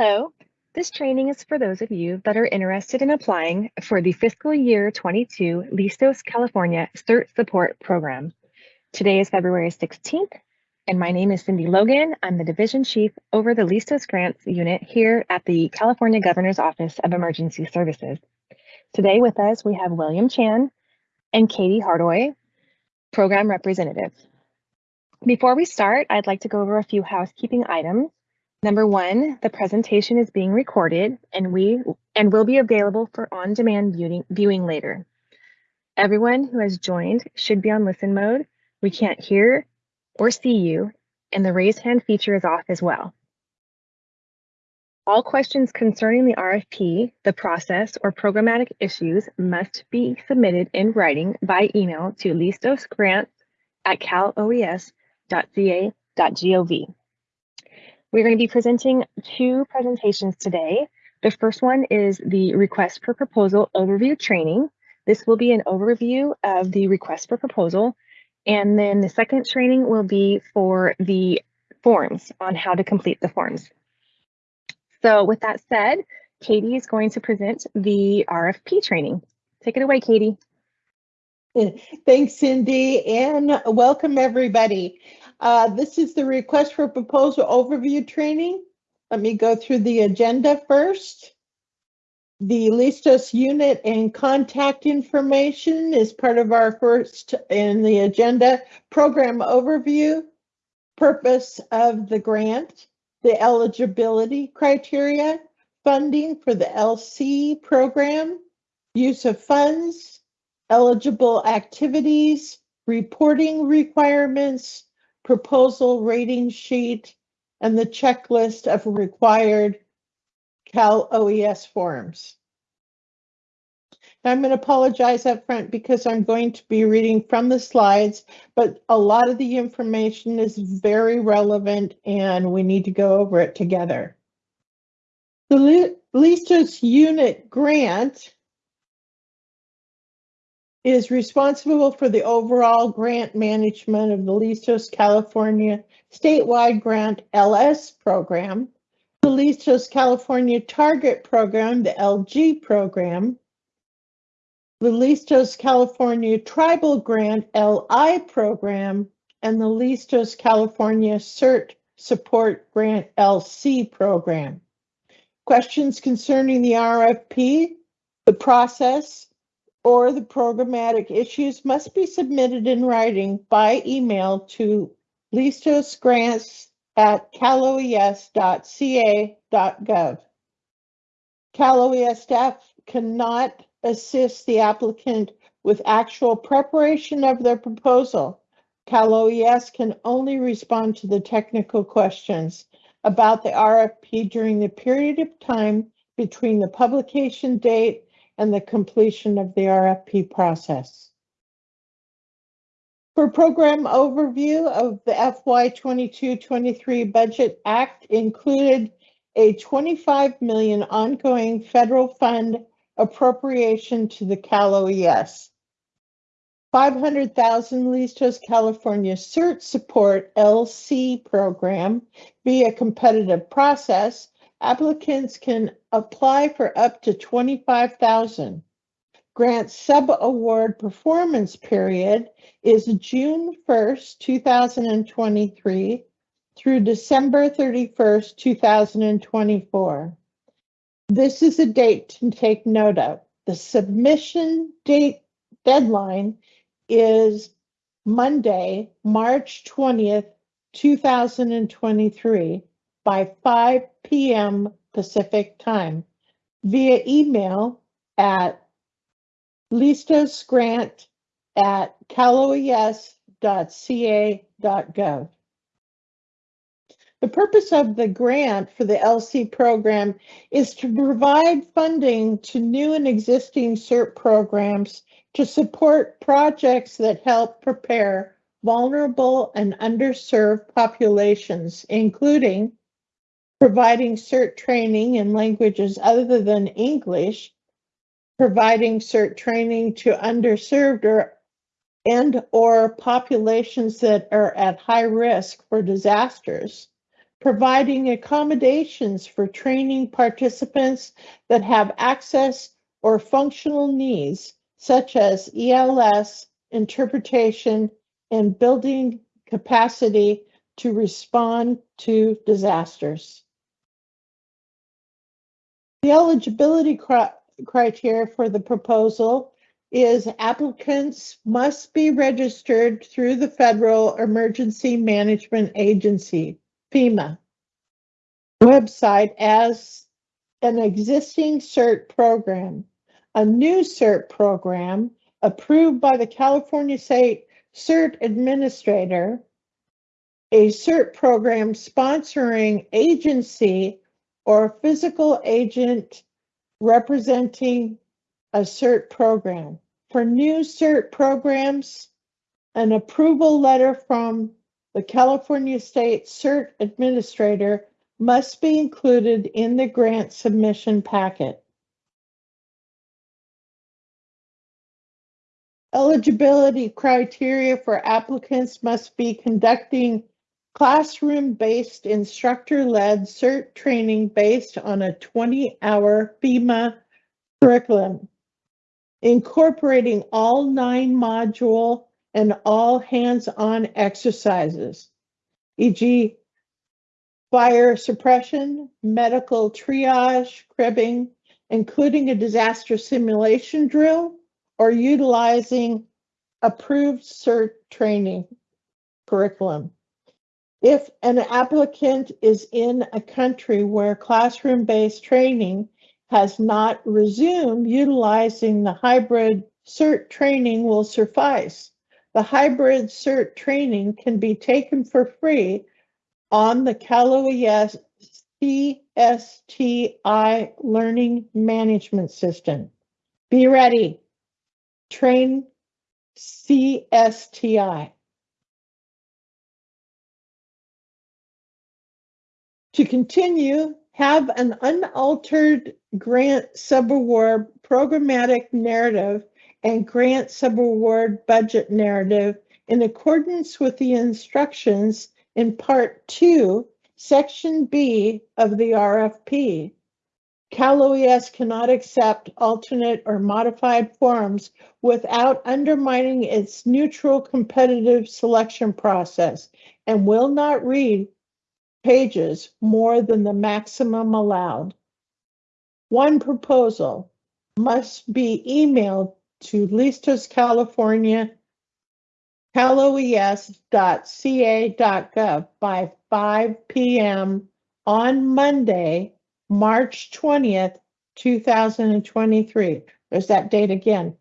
Hello, this training is for those of you that are interested in applying for the fiscal year 22 Listos California CERT Support Program. Today is February 16th, and my name is Cindy Logan. I'm the Division Chief over the Listos Grants Unit here at the California Governor's Office of Emergency Services. Today with us, we have William Chan and Katie Hardoy, Program Representative. Before we start, I'd like to go over a few housekeeping items. Number one, the presentation is being recorded and we and will be available for on-demand viewing, viewing later. Everyone who has joined should be on listen mode. We can't hear or see you, and the raise hand feature is off as well. All questions concerning the RFP, the process, or programmatic issues must be submitted in writing by email to listosgrants at caloes.ca.gov. We're going to be presenting two presentations today. The first one is the request for proposal overview training. This will be an overview of the request for proposal. And then the second training will be for the forms on how to complete the forms. So with that said, Katie is going to present the RFP training. Take it away, Katie. Thanks, Cindy, and welcome everybody. Uh, this is the request for proposal overview training. Let me go through the agenda first. The Listos unit and contact information is part of our first in the agenda program overview, purpose of the grant, the eligibility criteria, funding for the LC program, use of funds, eligible activities, reporting requirements, proposal rating sheet, and the checklist of required Cal OES forms. I'm going to apologize up front because I'm going to be reading from the slides, but a lot of the information is very relevant and we need to go over it together. The Listos unit grant is responsible for the overall grant management of the Listos California statewide grant LS program, the Listos California Target Program, the LG program, the Listos California Tribal Grant LI program, and the Listos California CERT Support Grant LC program. Questions concerning the RFP, the process, or the programmatic issues must be submitted in writing by email to listosgrants at caloes.ca.gov. CalOES staff cannot assist the applicant with actual preparation of their proposal. CalOES can only respond to the technical questions about the RFP during the period of time between the publication date and the completion of the RFP process. For program overview of the FY22-23 Budget Act included a 25 million ongoing federal fund appropriation to the Cal OES. 500,000 Listos California CERT Support LC program via a competitive process applicants can apply for up to 25,000. Grant sub-award performance period is June 1st, 2023 through December 31st, 2024. This is a date to take note of. The submission date deadline is Monday, March 20th, 2023 by 5 p.m. Pacific time via email at listosgrant at caloes.ca.gov. The purpose of the grant for the LC program is to provide funding to new and existing CERT programs to support projects that help prepare vulnerable and underserved populations, including providing CERT training in languages other than English, providing CERT training to underserved or and or populations that are at high risk for disasters, providing accommodations for training participants that have access or functional needs such as ELS, interpretation, and building capacity to respond to disasters. The eligibility cri- criteria for the proposal is applicants must be registered through the Federal Emergency Management Agency, FEMA, website as an existing CERT program, a new CERT program approved by the California State CERT Administrator, a CERT program sponsoring agency or fiscal agent representing a CERT program. For new CERT programs, an approval letter from the California State CERT Administrator must be included in the grant submission packet. Eligibility criteria for applicants must be conducting classroom-based instructor-led CERT training based on a 20-hour FEMA curriculum, incorporating all nine module and all hands-on exercises, e.g. fire suppression, medical triage, cribbing, including a disaster simulation drill, or utilizing approved CERT training curriculum. If an applicant is in a country where classroom-based training has not resumed, utilizing the hybrid CERT training will suffice. The hybrid CERT training can be taken for free on the Cal OES CSTI Learning Management System. Be ready. Train CSTI. To continue, have an unaltered grant subaward programmatic narrative and grant subaward budget narrative in accordance with the instructions in Part 2, Section B of the RFP. Cal OES cannot accept alternate or modified forms without undermining its neutral competitive selection process and will not read pages more than the maximum allowed. One proposal must be emailed to Listos California caloes.ca.gov by 5 p.m. on Monday, March 20th, 2023. There's that date again.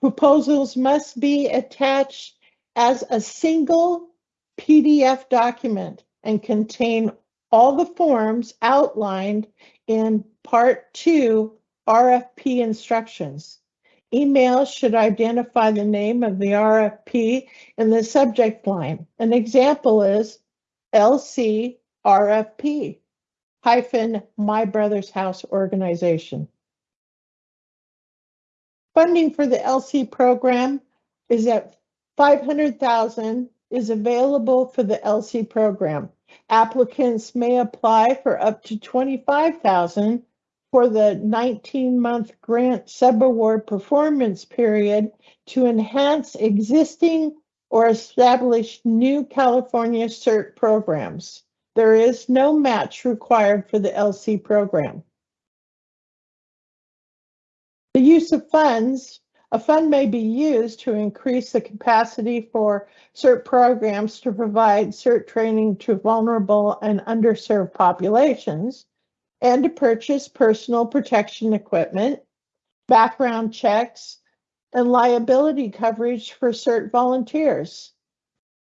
Proposals must be attached as a single PDF document and contain all the forms outlined in Part 2 RFP instructions. Emails should identify the name of the RFP in the subject line. An example is LC RFP hyphen My Brother's House Organization. Funding for the LC program is at 500,000 is available for the LC program. Applicants may apply for up to 25,000 for the 19-month grant subaward performance period to enhance existing or establish new California CERT programs. There is no match required for the LC program. The use of funds a fund may be used to increase the capacity for CERT programs to provide CERT training to vulnerable and underserved populations and to purchase personal protection equipment, background checks, and liability coverage for CERT volunteers.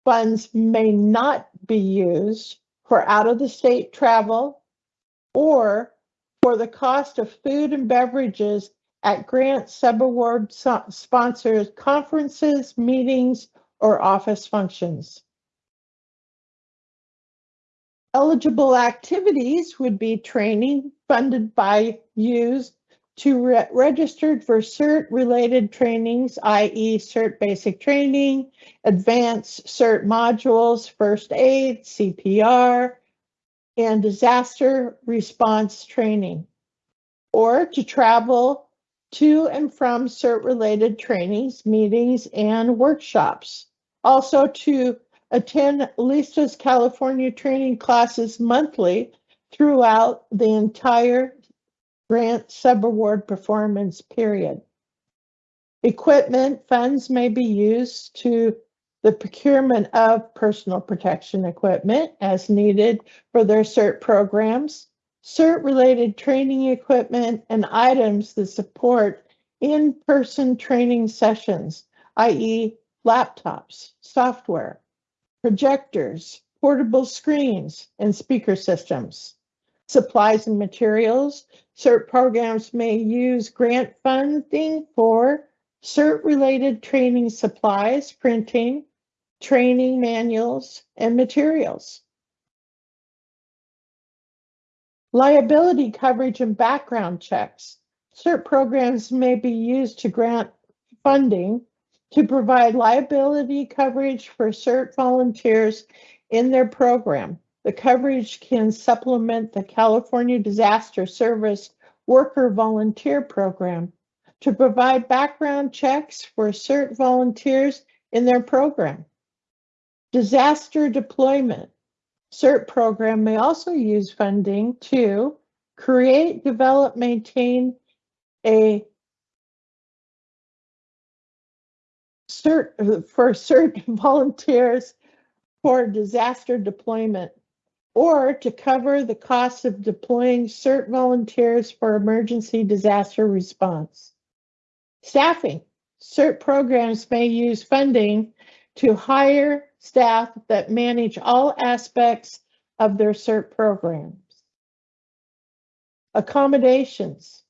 Funds may not be used for out of the state travel or for the cost of food and beverages at grant subaward so- sponsors conferences, meetings, or office functions. Eligible activities would be training funded by used to re- registered for CERT related trainings, i.e. CERT basic training, advanced CERT modules, first aid, CPR, and disaster response training, or to travel to and from CERT-related trainings, meetings, and workshops. Also to attend Listos California training classes monthly throughout the entire grant subaward performance period. Equipment funds may be used to the procurement of personal protection equipment as needed for their CERT programs, CERT-related training equipment, and items that support in-person training sessions, i.e. laptops, software, projectors, portable screens, and speaker systems. Supplies and materials. CERT programs may use grant funding for CERT-related training supplies, printing, training manuals, and materials. Liability coverage and background checks. CERT programs may be used to grant funding to provide liability coverage for CERT volunteers in their program. The coverage can supplement the California Disaster Service Worker Volunteer Program to provide background checks for CERT volunteers in their program. Disaster deployment. CERT program may also use funding to create, develop, maintain a CERT for CERT volunteers for disaster deployment or to cover the cost of deploying CERT volunteers for emergency disaster response. Staffing. CERT programs may use funding to hire staff that manage all aspects of their CERT programs. Accommodations.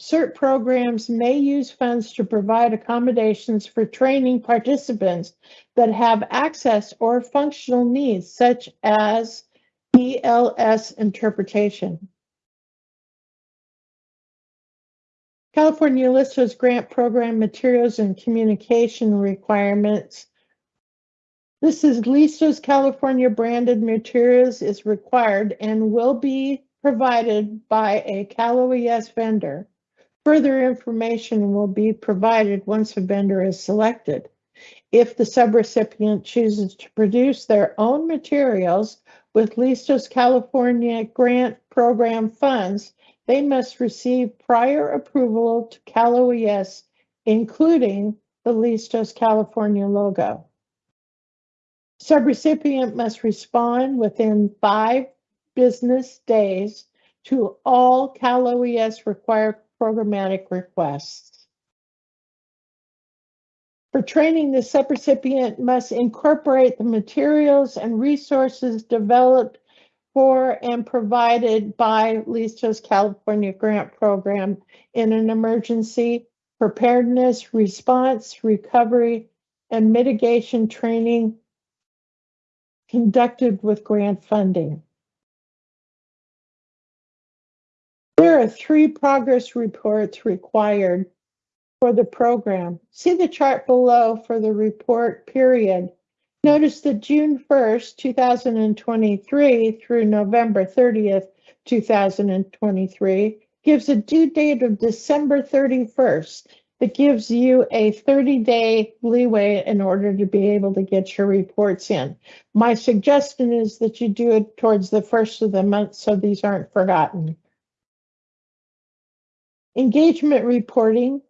CERT programs may use funds to provide accommodations for training participants that have access or functional needs such as ELS interpretation. California Listos grant program materials and communication requirements this is Listos California branded materials is required and will be provided by a Cal OES vendor. Further information will be provided once a vendor is selected. If the subrecipient chooses to produce their own materials with Listos California grant program funds, they must receive prior approval to Cal OES, including the Listos California logo. Subrecipient must respond within five business days to all Cal OES required programmatic requests. For training, the subrecipient must incorporate the materials and resources developed for and provided by Listos California Grant Program in an emergency preparedness, response, recovery, and mitigation training conducted with grant funding. There are three progress reports required for the program. See the chart below for the report period. Notice that June 1st, 2023 through November 30th, 2023 gives a due date of December 31st that gives you a 30 day leeway in order to be able to get your reports in. My suggestion is that you do it towards the first of the month so these aren't forgotten. Engagement reporting.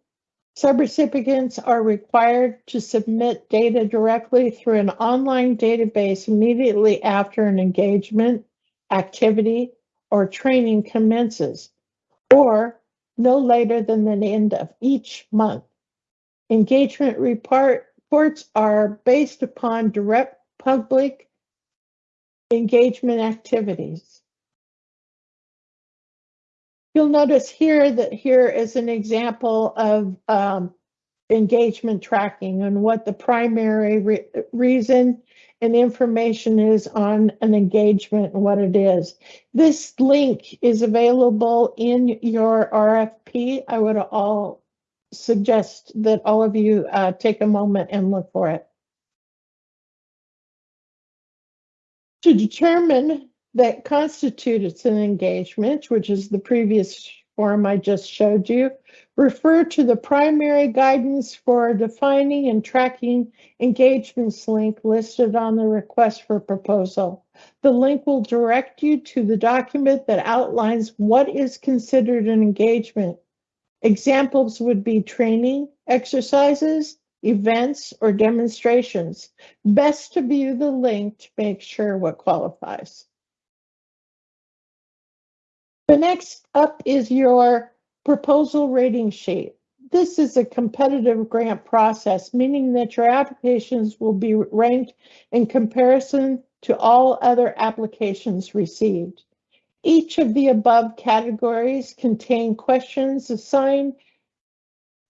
Subrecipients are required to submit data directly through an online database immediately after an engagement, activity, or training commences, or no later than the end of each month. Engagement report, reports are based upon direct public engagement activities. You'll notice here that here is an example of um, engagement tracking and what the primary re reason and information is on an engagement and what it is. This link is available in your RFP. I would all suggest that all of you uh, take a moment and look for it. To determine that constitutes an engagement, which is the previous form I just showed you, refer to the primary guidance for defining and tracking engagements link listed on the request for proposal. The link will direct you to the document that outlines what is considered an engagement. Examples would be training, exercises, events, or demonstrations. Best to view the link to make sure what qualifies. The next up is your proposal rating sheet. This is a competitive grant process, meaning that your applications will be ranked in comparison to all other applications received. Each of the above categories contain questions assigned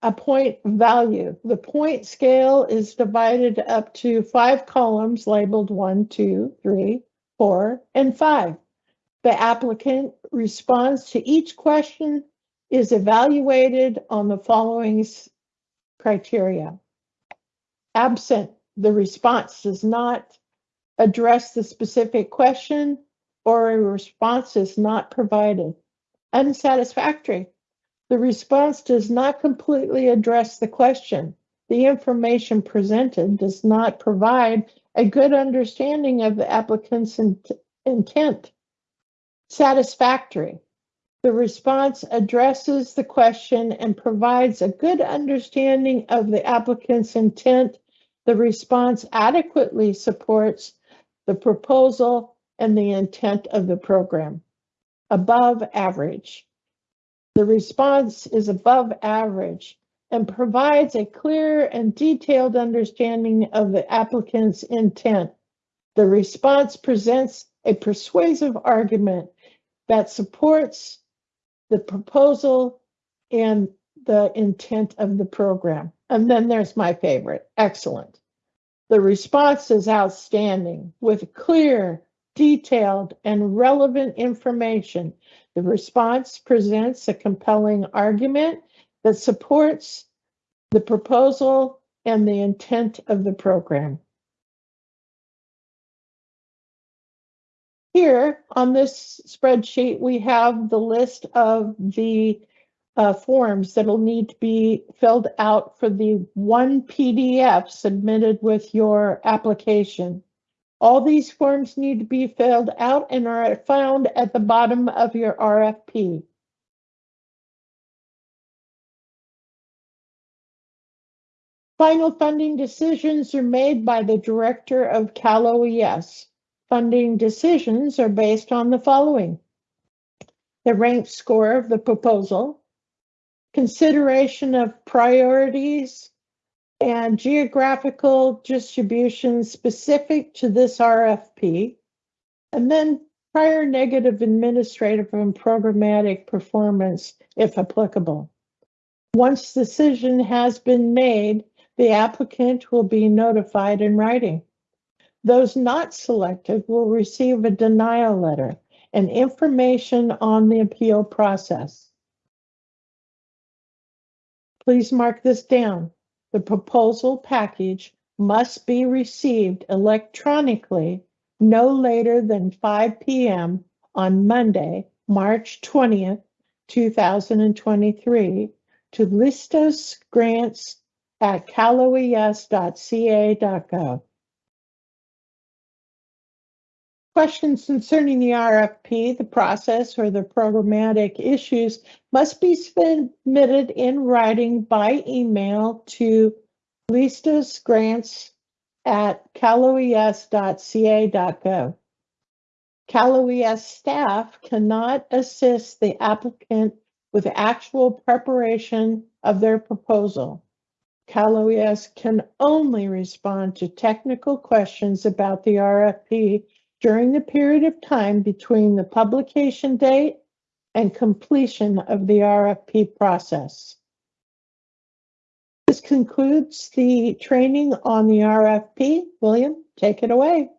a point value. The point scale is divided up to five columns labeled one, two, three, four, and five. The applicant responds to each question is evaluated on the following criteria. Absent, the response does not address the specific question or a response is not provided. Unsatisfactory, the response does not completely address the question. The information presented does not provide a good understanding of the applicant's int intent satisfactory. The response addresses the question and provides a good understanding of the applicant's intent. The response adequately supports the proposal and the intent of the program. Above average. The response is above average and provides a clear and detailed understanding of the applicant's intent. The response presents a persuasive argument that supports the proposal and the intent of the program. And then there's my favorite, excellent. The response is outstanding with clear, detailed, and relevant information. The response presents a compelling argument that supports the proposal and the intent of the program. Here on this spreadsheet, we have the list of the uh, forms that'll need to be filled out for the one PDF submitted with your application. All these forms need to be filled out and are found at the bottom of your RFP. Final funding decisions are made by the director of Cal OES. Funding decisions are based on the following. The ranked score of the proposal, consideration of priorities and geographical distribution specific to this RFP, and then prior negative administrative and programmatic performance if applicable. Once decision has been made, the applicant will be notified in writing. Those not selected will receive a denial letter and information on the appeal process. Please mark this down. The proposal package must be received electronically no later than 5 p.m. on Monday, March 20th, 2023 to listos grants at caloes.ca.gov. Questions concerning the RFP, the process, or the programmatic issues must be submitted in writing by email to listosgrants at caloes.ca.gov. CalOES staff cannot assist the applicant with actual preparation of their proposal. CalOES can only respond to technical questions about the RFP during the period of time between the publication date and completion of the RFP process. This concludes the training on the RFP. William, take it away.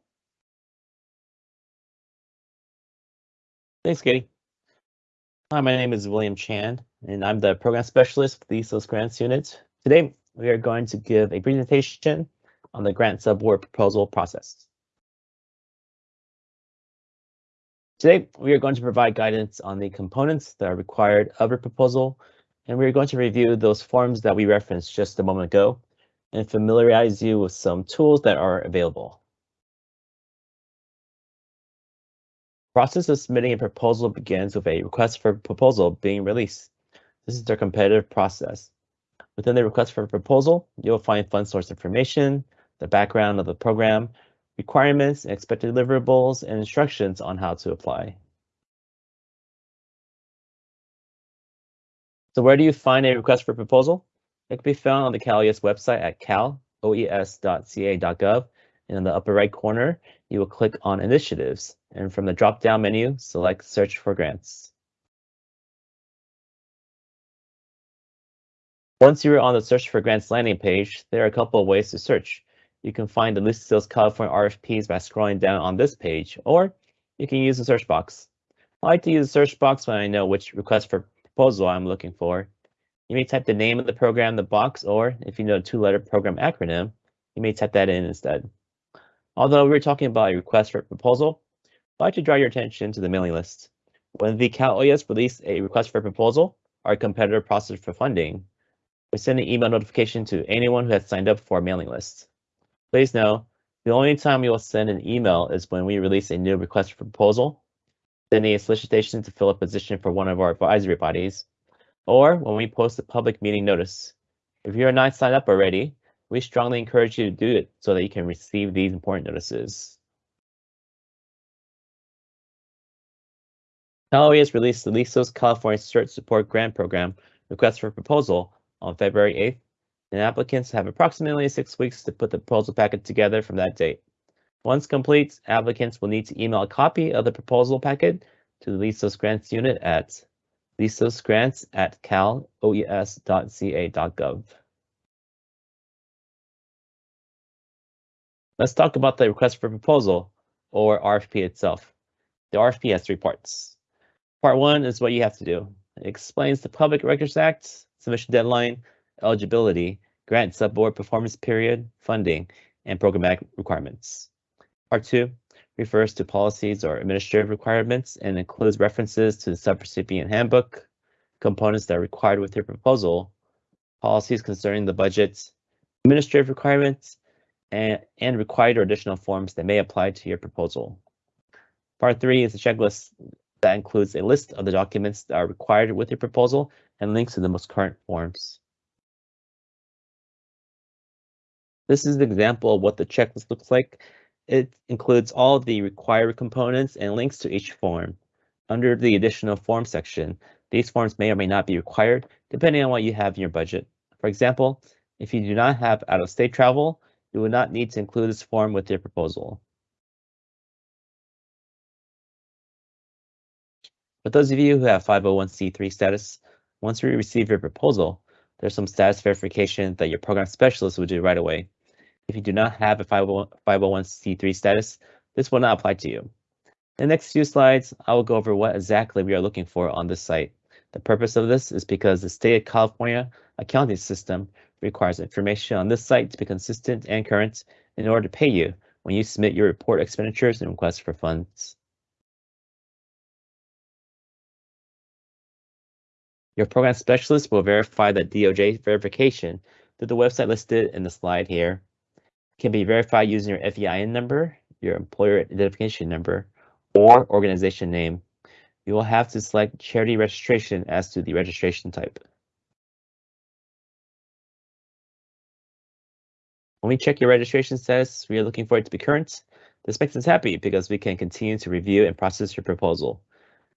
Thanks, Katie. Hi, my name is William Chan, and I'm the program specialist for the Listos Grants Unit. Today, we are going to give a presentation on the grant subaward proposal process. Today, we are going to provide guidance on the components that are required of a proposal, and we are going to review those forms that we referenced just a moment ago and familiarize you with some tools that are available. Process of submitting a proposal begins with a request for proposal being released. This is their competitive process. Within the request for proposal, you'll find fund source information, the background of the program, requirements, expected deliverables, and instructions on how to apply. So where do you find a request for proposal? It can be found on the CalOES website at cal.oes.ca.gov. And in the upper right corner, you will click on Initiatives. And from the drop-down menu, select Search for Grants. Once you're on the Search for Grants landing page, there are a couple of ways to search. You can find the Listos California RFPs by scrolling down on this page, or you can use the search box. I like to use the search box when I know which request for proposal I'm looking for. You may type the name of the program in the box, or if you know a two-letter program acronym, you may type that in instead. Although we're talking about a request for proposal, I'd like to draw your attention to the mailing list. When the Cal OES released a request for proposal, our competitor process for funding, we send an email notification to anyone who has signed up for our mailing list. Please know, the only time we will send an email is when we release a new request for proposal, sending a solicitation to fill a position for one of our advisory bodies, or when we post a public meeting notice. If you are not signed up already, we strongly encourage you to do it so that you can receive these important notices. CalOES released the Listos California CERT Support Grant Program request for proposal on February 8th, and applicants have approximately six weeks to put the proposal packet together from that date. Once complete, applicants will need to email a copy of the proposal packet to the Listos Grants unit at listosgrants at cal.oes.ca.gov. Let's talk about the request for proposal, or RFP itself. The RFP has three parts. Part one is what you have to do. It explains the Public Records Act, submission deadline, eligibility, grant subaward performance period, funding, and programmatic requirements. Part two refers to policies or administrative requirements and includes references to the subrecipient handbook, components that are required with your proposal, policies concerning the budget, administrative requirements, and, and required or additional forms that may apply to your proposal. Part three is a checklist that includes a list of the documents that are required with your proposal and links to the most current forms. This is an example of what the checklist looks like. It includes all the required components and links to each form. Under the additional form section, these forms may or may not be required depending on what you have in your budget. For example, if you do not have out-of-state travel, you will not need to include this form with your proposal. For those of you who have 501c3 status, once we receive your proposal, there's some status verification that your program specialist will do right away. If you do not have a 501c3 status, this will not apply to you. In the next few slides, I will go over what exactly we are looking for on this site. The purpose of this is because the state of California accounting system requires information on this site to be consistent and current in order to pay you when you submit your report expenditures and requests for funds. Your program specialist will verify that DOJ verification through the website listed in the slide here can be verified using your FEIN number, your employer identification number, or organization name. You will have to select charity registration as to the registration type. When we check your registration status, we are looking for it to be current. This makes us happy because we can continue to review and process your proposal.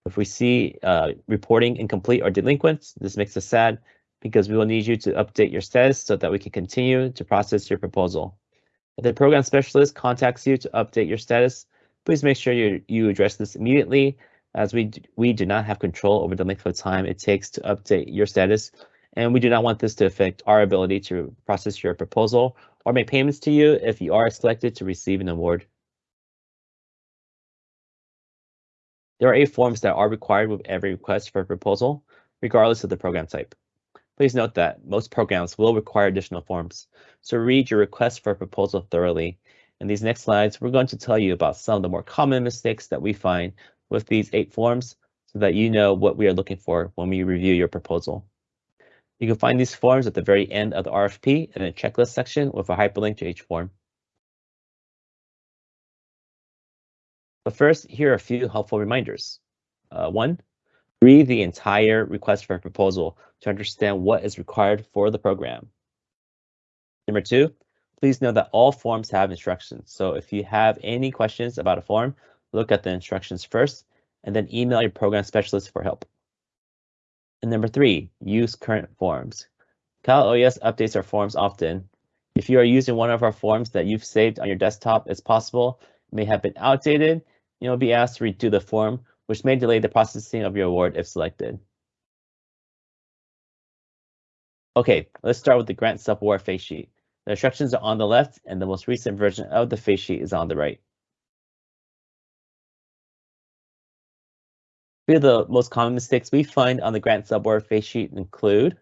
If we see uh, reporting incomplete or delinquent, this makes us sad because we will need you to update your status so that we can continue to process your proposal. If the program specialist contacts you to update your status, please make sure you, you address this immediately as we, we do not have control over the length of time it takes to update your status, and we do not want this to affect our ability to process your proposal or make payments to you if you are selected to receive an award. There are eight forms that are required with every request for a proposal, regardless of the program type. Please note that most programs will require additional forms, so read your request for a proposal thoroughly. In these next slides, we're going to tell you about some of the more common mistakes that we find with these eight forms so that you know what we are looking for when we review your proposal. You can find these forms at the very end of the RFP in a checklist section with a hyperlink to each form. But first, here are a few helpful reminders. Uh, one, read the entire request for proposal to understand what is required for the program. Number two, please know that all forms have instructions. So if you have any questions about a form, look at the instructions first and then email your program specialist for help. And number three, use current forms. Cal OES updates our forms often. If you are using one of our forms that you've saved on your desktop, it's possible it may have been outdated. You'll be asked to redo the form, which may delay the processing of your award if selected. Okay, let's start with the grant subaward face sheet. The instructions are on the left and the most recent version of the face sheet is on the right. Of the most common mistakes we find on the grant subaward face sheet include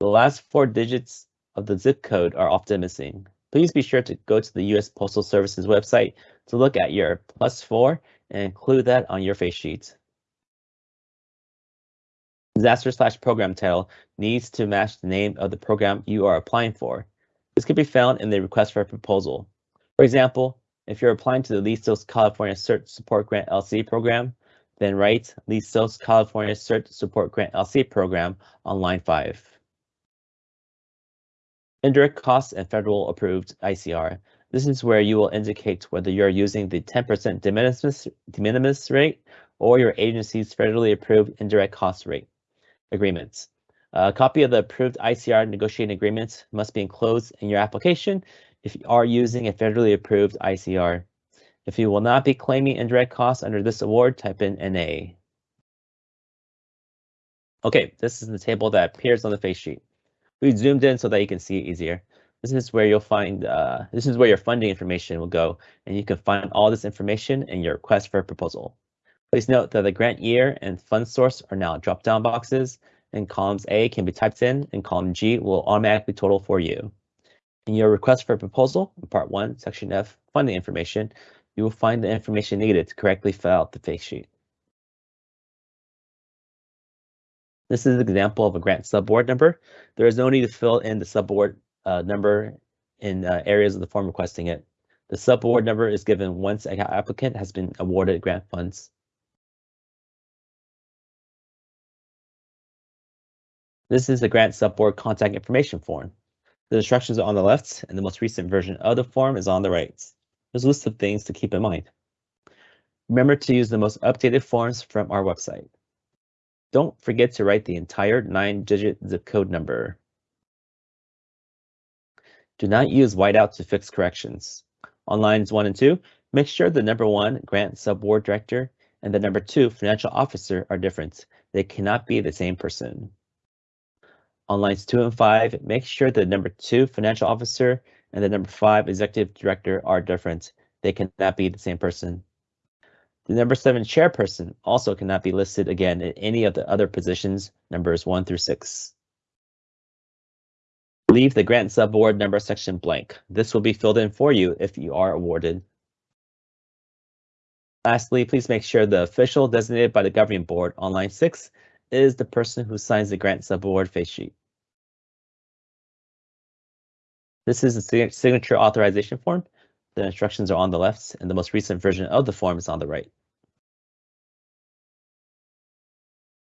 the last four digits of the zip code are often missing. Please be sure to go to the U.S. Postal Service's website to look at your plus four and include that on your face sheet. Disaster slash program title needs to match the name of the program you are applying for. This can be found in the request for a proposal. For example, if you're applying to the Listos California CERT Support Grant LC program, then write Listos California CERT Support Grant LC program on line 5. Indirect costs and federal approved ICR. This is where you will indicate whether you're using the 10% de minimis, de minimis rate or your agency's federally approved indirect cost rate agreements. A copy of the approved ICR negotiating agreements must be enclosed in your application if you are using a federally approved ICR. If you will not be claiming indirect costs under this award, type in NA. Okay, this is the table that appears on the face sheet. We zoomed in so that you can see it easier. This is where you'll find, uh, this is where your funding information will go, and you can find all this information in your request for a proposal. Please note that the grant year and fund source are now drop-down boxes, and columns A can be typed in, and column G will automatically total for you. In your request for a proposal, in Part 1, Section F, Funding Information, you will find the information needed to correctly fill out the face sheet. This is an example of a grant subaward number. There is no need to fill in the subaward uh, number in uh, areas of the form requesting it. The subaward number is given once an applicant has been awarded grant funds. This is the grant subaward contact information form. The instructions are on the left and the most recent version of the form is on the right. There's a list of things to keep in mind. Remember to use the most updated forms from our website. Don't forget to write the entire nine-digit zip code number. Do not use whiteout to fix corrections. On lines one and two, make sure the number one grant subaward director and the number two financial officer are different. They cannot be the same person. On lines two and five, make sure the number two financial officer and the number five executive director are different. They cannot be the same person. The number seven chairperson also cannot be listed again in any of the other positions, numbers one through six. Leave the grant subaward number section blank. This will be filled in for you if you are awarded. Lastly, please make sure the official designated by the governing board on line six is the person who signs the grant subaward face sheet. This is the signature authorization form. The instructions are on the left and the most recent version of the form is on the right.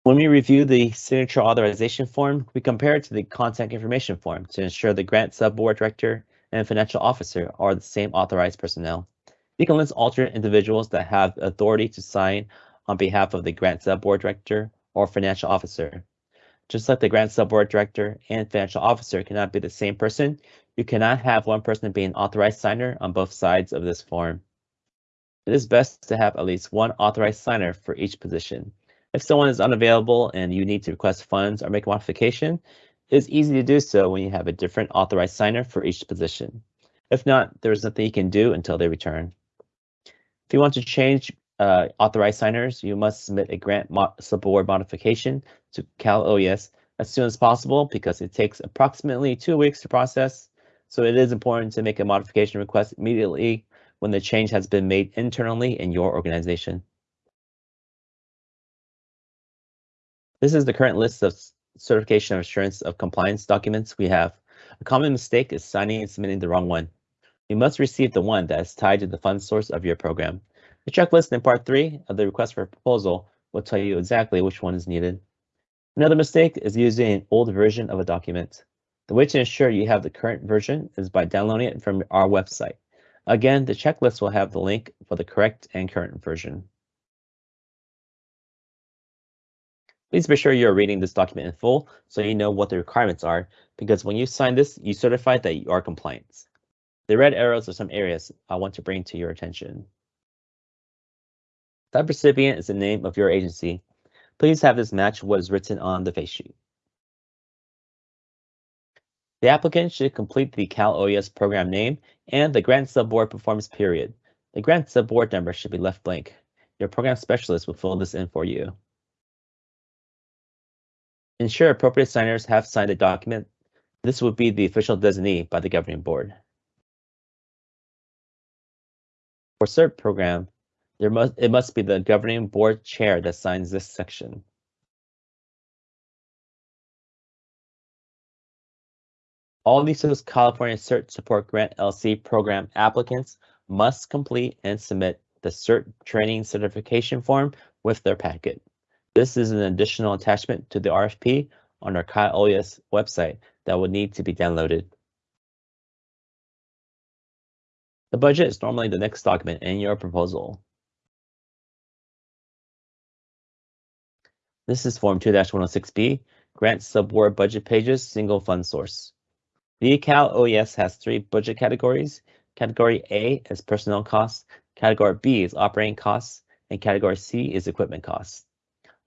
When we review the signature authorization form, we compare it to the contact information form to ensure the grant subaward director and financial officer are the same authorized personnel. You can list alternate individuals that have authority to sign on behalf of the grant subaward director or financial officer. Just like the grant subaward director and financial officer cannot be the same person, you cannot have one person be an authorized signer on both sides of this form. It is best to have at least one authorized signer for each position. If someone is unavailable and you need to request funds or make a modification, it is easy to do so when you have a different authorized signer for each position. If not, there is nothing you can do until they return. If you want to change uh, authorized signers, you must submit a grant mo modification to Cal OES as soon as possible because it takes approximately two weeks to process. So it is important to make a modification request immediately when the change has been made internally in your organization. This is the current list of certification of assurance of compliance documents we have. A common mistake is signing and submitting the wrong one. You must receive the one that is tied to the fund source of your program. The checklist in part three of the request for proposal will tell you exactly which one is needed. Another mistake is using an old version of a document. The way to ensure you have the current version is by downloading it from our website. Again, the checklist will have the link for the correct and current version. Please be sure you're reading this document in full so you know what the requirements are, because when you sign this, you certify that you are compliant. The red arrows are some areas I want to bring to your attention. That recipient is the name of your agency. Please have this match what is written on the face sheet. The applicant should complete the Cal OES program name and the grant subaward performance period. The grant subaward number should be left blank. Your program specialist will fill this in for you. Ensure appropriate signers have signed the document. This would be the official designee by the governing board. For CERT program, there must it must be the governing board chair that signs this section. All Listos California CERT Support Grant LC program applicants must complete and submit the CERT training certification form with their packet. This is an additional attachment to the RFP on our Cal OES website that will need to be downloaded. The budget is normally the next document in your proposal. This is Form 2-106B, Grant Subaward Budget Pages, Single Fund Source. The Cal OES has three budget categories. Category A is personnel costs, Category B is operating costs, and Category C is equipment costs.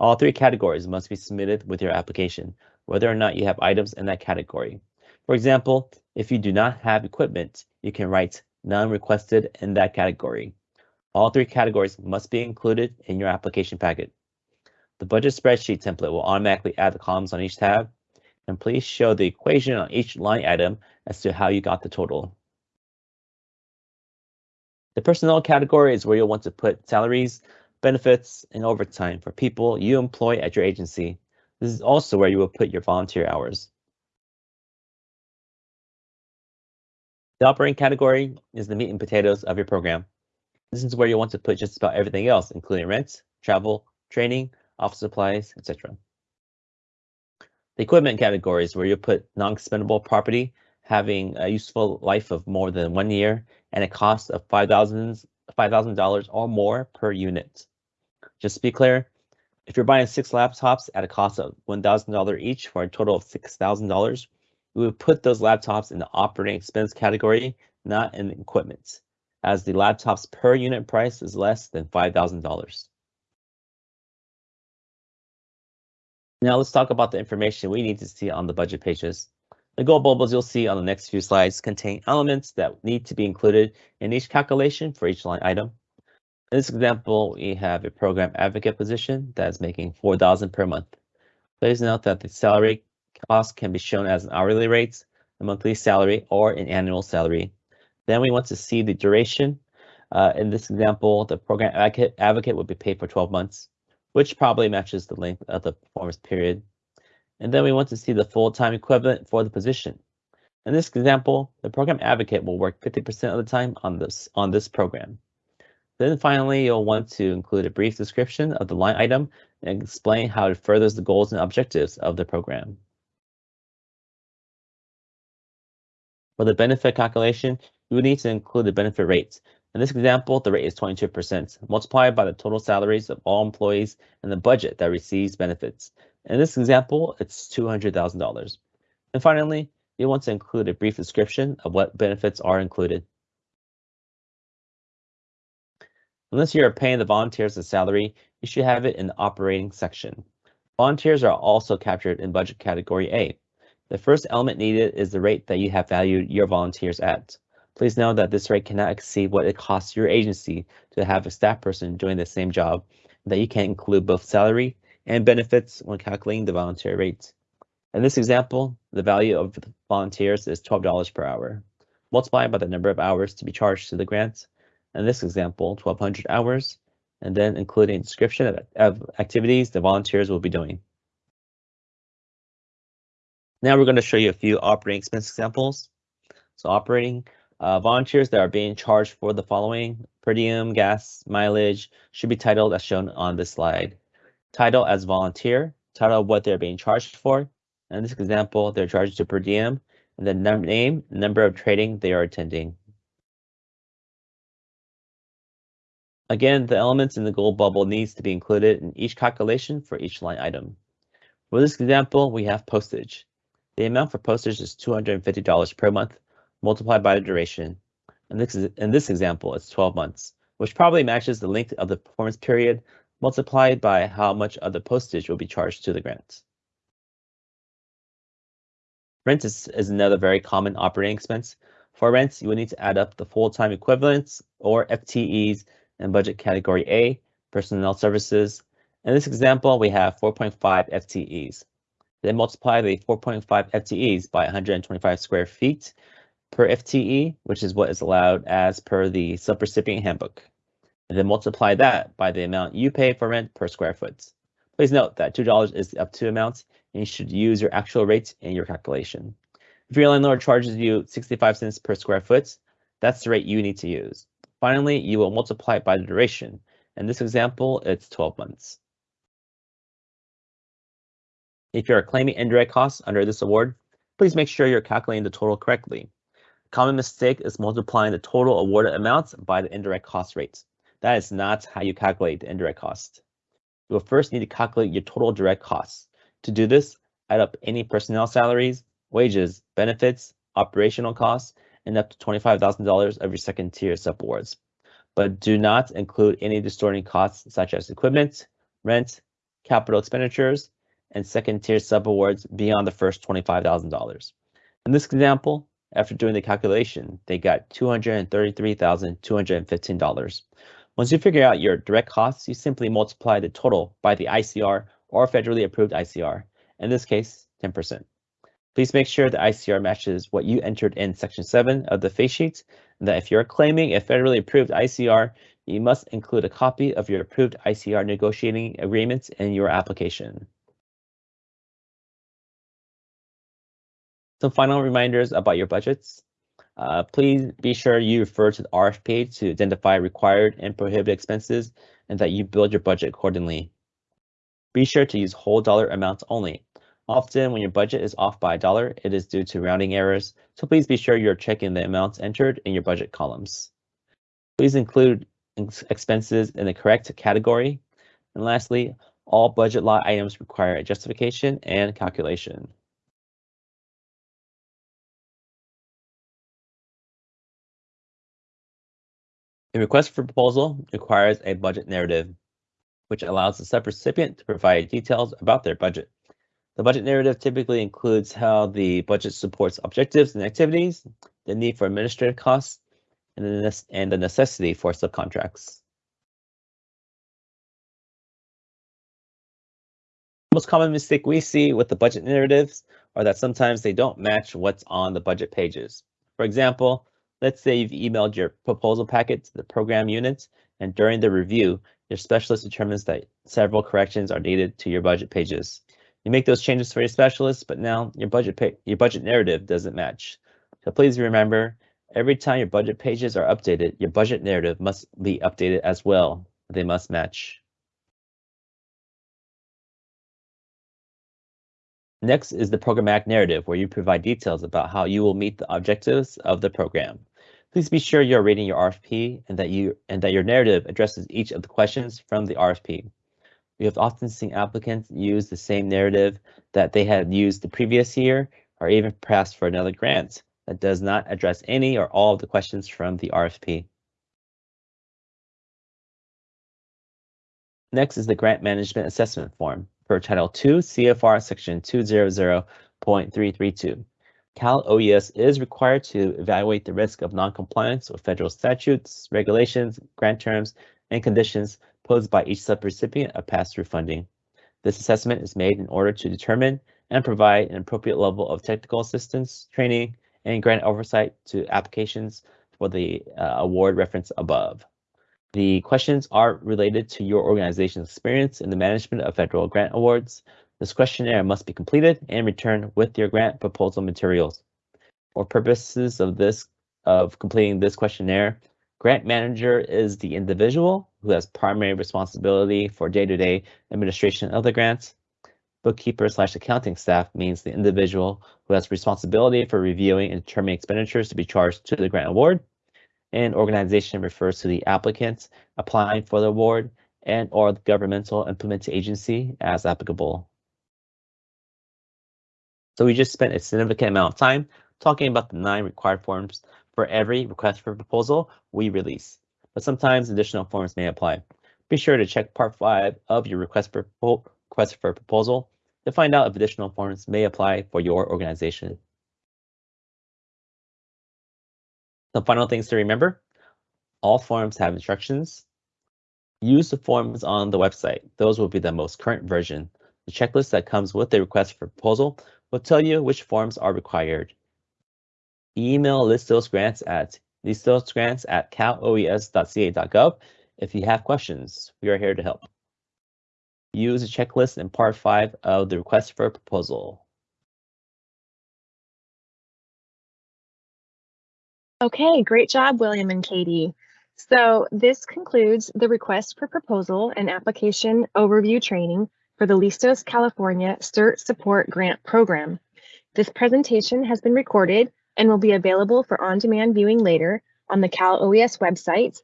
All three categories must be submitted with your application, whether or not you have items in that category. For example, if you do not have equipment, you can write none requested in that category. All three categories must be included in your application packet. The budget spreadsheet template will automatically add the columns on each tab, and please show the equation on each line item as to how you got the total. The personnel category is where you'll want to put salaries, benefits, and overtime for people you employ at your agency. This is also where you will put your volunteer hours. The operating category is the meat and potatoes of your program. This is where you'll want to put just about everything else, including rent, travel, training, office supplies, etc. The equipment category is where you put non-expendable property having a useful life of more than one year and a cost of $5,000 $5, or more per unit. Just to be clear, if you're buying six laptops at a cost of $1,000 each for a total of $6,000, we would put those laptops in the operating expense category, not in equipment, as the laptops per unit price is less than $5,000. Now let's talk about the information we need to see on the budget pages. The gold bubbles you'll see on the next few slides contain elements that need to be included in each calculation for each line item. In this example, we have a program advocate position that is making 4000 per month. Please note that the salary cost can be shown as an hourly rate, a monthly salary, or an annual salary. Then we want to see the duration. Uh, in this example, the program advocate, advocate would be paid for 12 months, which probably matches the length of the performance period. And then we want to see the full-time equivalent for the position. In this example, the program advocate will work 50% of the time on this, on this program. Then finally, you'll want to include a brief description of the line item and explain how it furthers the goals and objectives of the program. For the benefit calculation, you would need to include the benefit rates. In this example, the rate is 22%, multiplied by the total salaries of all employees and the budget that receives benefits. In this example, it's $200,000. And finally, you want to include a brief description of what benefits are included. Unless you are paying the volunteers a salary, you should have it in the operating section. Volunteers are also captured in budget category A. The first element needed is the rate that you have valued your volunteers at. Please know that this rate cannot exceed what it costs your agency to have a staff person doing the same job, that you can include both salary and benefits when calculating the volunteer rate. In this example, the value of the volunteers is $12 per hour. Multiplied by the number of hours to be charged to the grant, In this example, 1200 hours, and then including description of, of activities the volunteers will be doing. Now we're going to show you a few operating expense examples. So operating uh, volunteers that are being charged for the following per diem, gas, mileage should be titled as shown on this slide. Title as volunteer, title of what they're being charged for. In this example, they're charged to per diem, and then name, number of training they are attending. Again, the elements in the gold bubble needs to be included in each calculation for each line item. For this example, we have postage. The amount for postage is $250 per month multiplied by the duration. In this, is, in this example, it's 12 months, which probably matches the length of the performance period multiplied by how much of the postage will be charged to the grant. Rent is, is another very common operating expense. For rent, you will need to add up the full-time equivalents or FTEs in budget category A, personnel services. In this example, we have 4.5 FTEs. Then multiply the 4.5 FTEs by 125 square feet per FTE, which is what is allowed as per the subrecipient handbook. And then multiply that by the amount you pay for rent per square foot. Please note that $2 is the up to amount, and you should use your actual rates in your calculation. If your landlord charges you 65 cents per square foot, that's the rate you need to use. Finally, you will multiply it by the duration. In this example, it's 12 months. If you are claiming indirect costs under this award, please make sure you're calculating the total correctly common mistake is multiplying the total awarded amounts by the indirect cost rates. That is not how you calculate the indirect cost. You will first need to calculate your total direct costs. To do this, add up any personnel salaries, wages, benefits, operational costs, and up to $25,000 of your second tier subawards. But do not include any distorting costs such as equipment, rent, capital expenditures, and second tier subawards beyond the first $25,000. In this example, after doing the calculation, they got $233,215. Once you figure out your direct costs, you simply multiply the total by the ICR or federally approved ICR, in this case, 10%. Please make sure the ICR matches what you entered in section 7 of the face sheet, and that if you're claiming a federally approved ICR, you must include a copy of your approved ICR negotiating agreements in your application. Some final reminders about your budgets. Uh, please be sure you refer to the RFP to identify required and prohibited expenses and that you build your budget accordingly. Be sure to use whole dollar amounts only. Often when your budget is off by a dollar, it is due to rounding errors, so please be sure you're checking the amounts entered in your budget columns. Please include expenses in the correct category. And lastly, all budget line items require a justification and calculation. A request for proposal requires a budget narrative, which allows the subrecipient to provide details about their budget. The budget narrative typically includes how the budget supports objectives and activities, the need for administrative costs, and the, and the necessity for subcontracts. The most common mistake we see with the budget narratives are that sometimes they don't match what's on the budget pages. For example, Let's say you've emailed your proposal packet to the program units, and during the review, your specialist determines that several corrections are needed to your budget pages. You make those changes for your specialist, but now your budget your budget narrative doesn't match. So please remember, every time your budget pages are updated, your budget narrative must be updated as well. They must match. Next is the programmatic narrative, where you provide details about how you will meet the objectives of the program. Please be sure you're reading your RFP and that you and that your narrative addresses each of the questions from the RFP. We have often seen applicants use the same narrative that they had used the previous year or even perhaps for another grant that does not address any or all of the questions from the RFP. Next is the Grant Management Assessment Form per Title II CFR Section 200.332. Cal OES is required to evaluate the risk of noncompliance with federal statutes, regulations, grant terms, and conditions posed by each subrecipient of pass-through funding. This assessment is made in order to determine and provide an appropriate level of technical assistance, training, and grant oversight to applications for the uh, award reference above. The questions are related to your organization's experience in the management of federal grant awards. This questionnaire must be completed and returned with your grant proposal materials. For purposes of this of completing this questionnaire, grant manager is the individual who has primary responsibility for day-to-day -day administration of the grants. Bookkeeper slash accounting staff means the individual who has responsibility for reviewing and determining expenditures to be charged to the grant award. And organization refers to the applicant applying for the award and or the governmental implementing agency as applicable. So we just spent a significant amount of time talking about the nine required forms for every request for proposal we release, but sometimes additional forms may apply. Be sure to check part five of your request for, request for proposal to find out if additional forms may apply for your organization. Some final things to remember. All forms have instructions. Use the forms on the website. Those will be the most current version. The checklist that comes with the request for proposal will tell you which forms are required. Email listos grants at listosgrants at caloes.ca.gov if you have questions. We are here to help. Use a checklist in part five of the request for proposal. Okay, great job, William and Katie. So this concludes the request for proposal and application overview training for the Listos California CERT Support Grant Program. This presentation has been recorded and will be available for on-demand viewing later on the Cal OES website.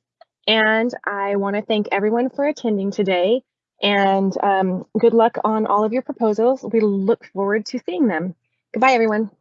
And I want to thank everyone for attending today and um, good luck on all of your proposals. We look forward to seeing them. Goodbye, everyone.